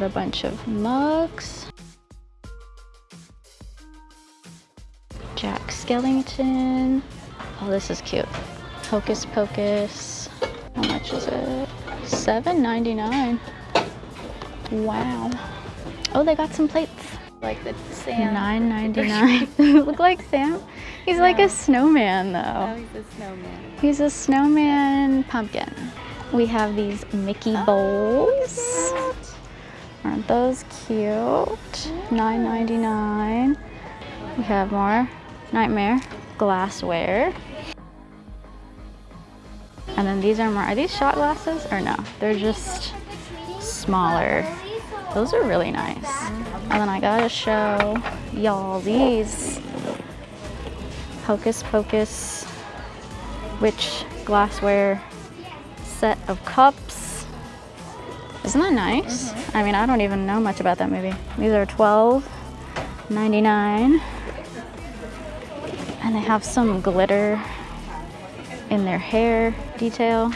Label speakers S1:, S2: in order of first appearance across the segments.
S1: got a bunch of mugs. Jack Skellington. Oh, this is cute. Hocus Pocus. How much is it? $7.99. Wow. Oh, they got some plates.
S2: Like the Sam.
S1: $9.99. Look like Sam. He's like a snowman though.
S2: Oh, he's a snowman.
S1: He's a snowman pumpkin. We have these Mickey oh, bowls. Aren't those cute? $9.99. We have more Nightmare glassware. And then these are more, are these shot glasses or no? They're just smaller. Those are really nice. And then I gotta show y'all these Hocus Pocus witch glassware set of cups. Isn't that nice? Mm-hmm. I mean, I don't even know much about that movie. These are $12.99. And they have some glitter in their hair detail.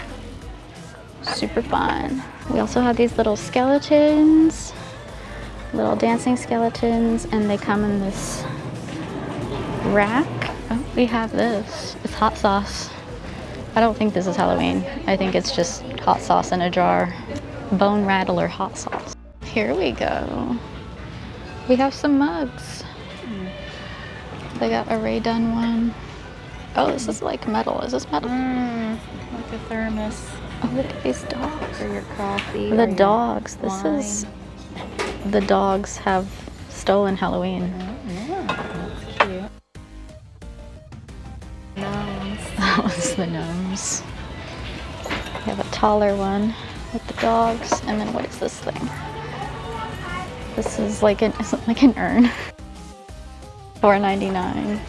S1: Super fun. We also have these little skeletons, little dancing skeletons, and they come in this rack. Oh, we have this. It's hot sauce. I don't think this is Halloween. I think it's just hot sauce in a jar. Bone rattler hot sauce. Here we go. We have some mugs. They got a Rae Dunn one. Oh, this is like metal. Is this metal?
S2: Mm, like a thermos
S1: Oh, look at these dogs.
S2: for your coffee.
S1: The dogs. This is. The dogs have stolen Halloween.
S2: Yeah, that's cute. Gnomes.
S1: That was the gnomes. We have a taller one with the dogs. And then what is this thing? This is like an, like an urn? $4.99.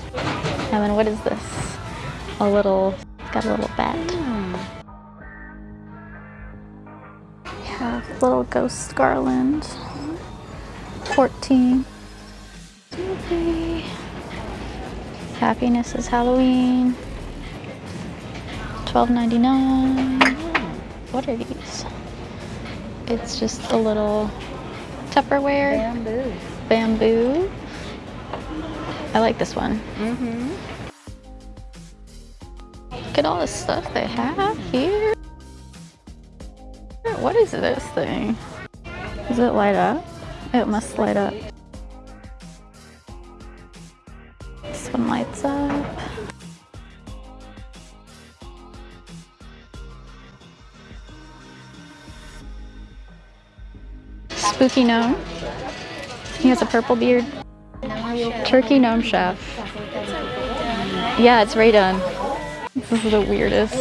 S1: And then what is this? A little, got a little bat.
S2: Hmm.
S1: We have little ghost garland. 14. Okay. Happiness is Halloween. $12.99. What are these? It's just a little Tupperware
S2: Bamboo.
S1: bamboo. I like this one.
S2: Mm-hmm.
S1: Look at all the stuff they have here. What is this thing? Does it light up? It must light up. This one lights up. Spooky gnome. He has a purple beard. Turkey gnome chef. Yeah, it's Rae Dunn. This is the weirdest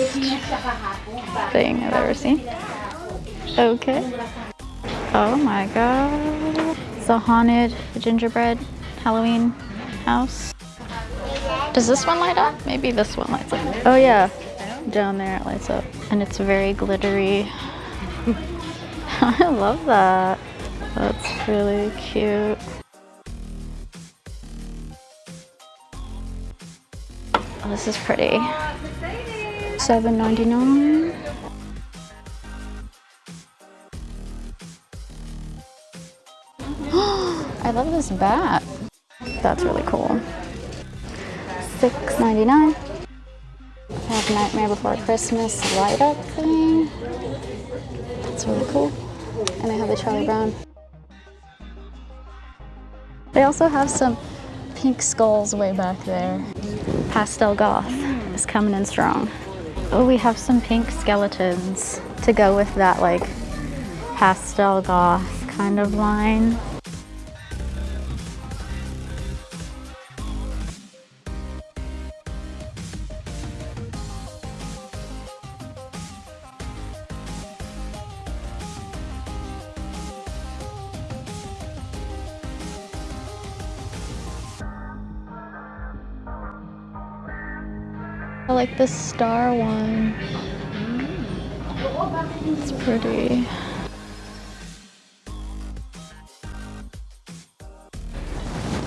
S1: thing I've ever seen. Okay. Oh my god. It's a haunted gingerbread Halloween house. Does this one light up? Maybe this one lights up. Oh yeah. Down there it lights up. And it's very glittery. I love that. That's really cute. Oh, this is pretty. Seven ninety nine. I love this bat. That's really cool. Six ninety nine. Have Nightmare Before Christmas light up thing. That's really cool. And I have the Charlie Brown. They also have some pink skulls way back there. Pastel Goth is coming in strong. Oh, we have some pink skeletons to go with that like pastel goth kind of line. Like the star one. It's pretty.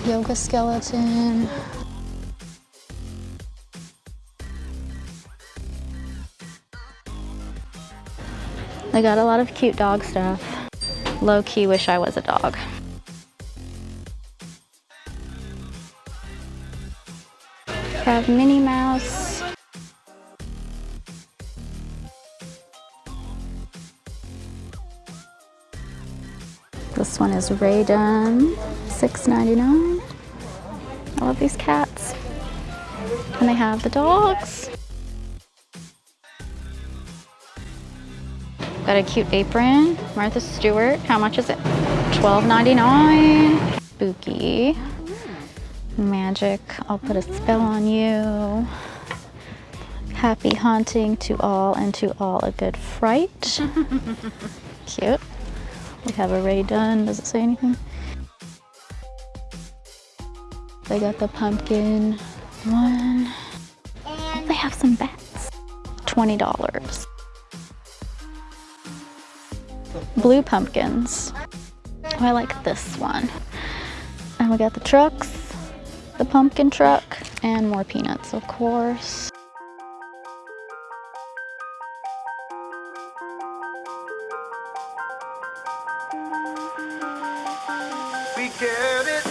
S1: Yoga skeleton. I got a lot of cute dog stuff. Low key wish I was a dog. Have Minnie Mouse. This one is Rae Dunn, $6.99. I love these cats. And they have the dogs. Got a cute apron. Martha Stewart. How much is it? $12.99. Spooky. Magic. I'll put a spell on you. Happy haunting to all and to all a good fright. Cute. We have a Rae Dunn. Does it say anything? They got the pumpkin one. Oh, they have some bats. $20. Blue pumpkins. Oh, I like this one. And we got the trucks, the pumpkin truck, and more peanuts, of course.
S3: We get it.